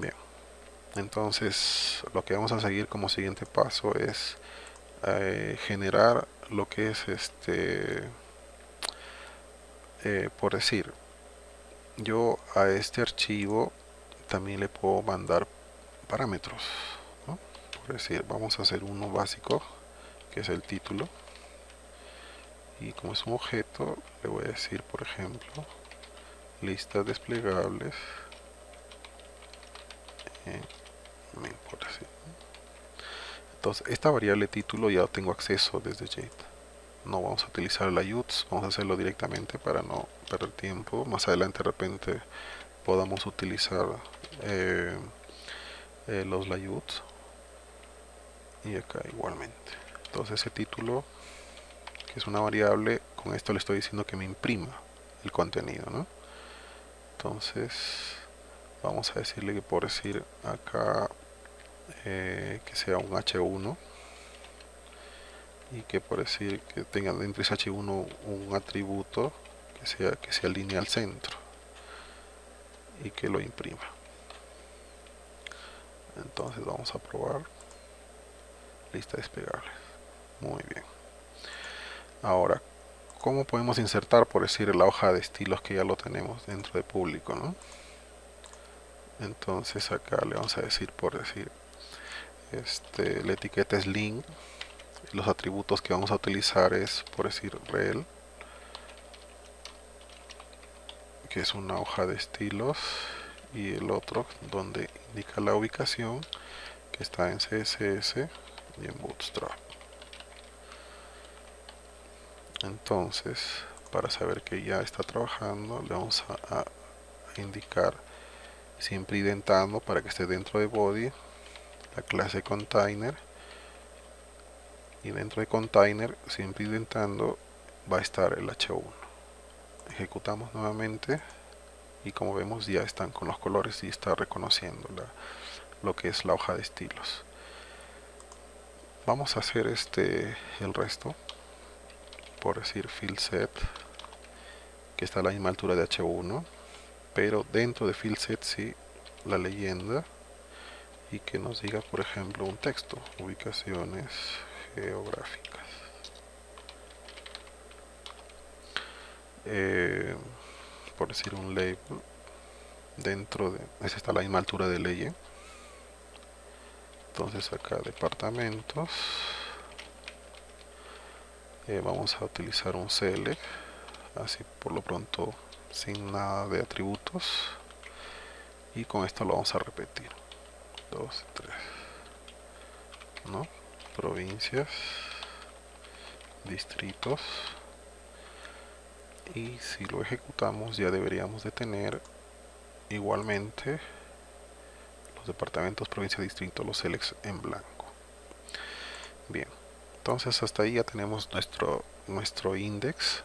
bien entonces lo que vamos a seguir como siguiente paso es eh, generar lo que es este eh, por decir yo a este archivo también le puedo mandar parámetros por decir vamos a hacer uno básico que es el título. Y como es un objeto le voy a decir por ejemplo listas desplegables eh, entonces esta variable título ya tengo acceso desde Jade. No vamos a utilizar la UTS vamos a hacerlo directamente para no perder tiempo. Más adelante de repente podamos utilizar eh, eh, los layouts y acá igualmente. Entonces ese título que es una variable con esto le estoy diciendo que me imprima el contenido ¿no? entonces vamos a decirle que por decir acá eh, que sea un h1 y que por decir que tenga dentro de ese h1 un atributo que sea que se alinee al centro y que lo imprima. Entonces vamos a probar. Lista desplegable muy bien. Ahora cómo podemos insertar por decir la hoja de estilos que ya lo tenemos dentro de público ¿no? Entonces acá le vamos a decir por decir este, la etiqueta es link los atributos que vamos a utilizar es por decir rel que es una hoja de estilos y el otro donde indica la ubicación que está en CSS y en Bootstrap. Entonces para saber que ya está trabajando le vamos a, indicar siempre identando para que esté dentro de body la clase container. Y dentro de container siempre identando va a estar el h1 ejecutamos nuevamente y como vemos ya están con los colores y está reconociendo lo que es la hoja de estilos. Vamos a hacer este el resto por decir fill set que está a la misma altura de h1 pero dentro de fill set sí la leyenda y que nos diga por ejemplo un texto ubicaciones geográficas. Eh, por decir un label dentro de esa está la misma altura de ley entonces acá departamentos. Eh, vamos a utilizar un select así por lo pronto sin nada de atributos. Y con esto lo vamos a repetir. 2, 3 ¿no? provincias. Distritos. Y si lo ejecutamos ya deberíamos de tener igualmente los departamentos, provincia, distrito, los selects en blanco. Bien. Entonces hasta ahí ya tenemos nuestro nuestro index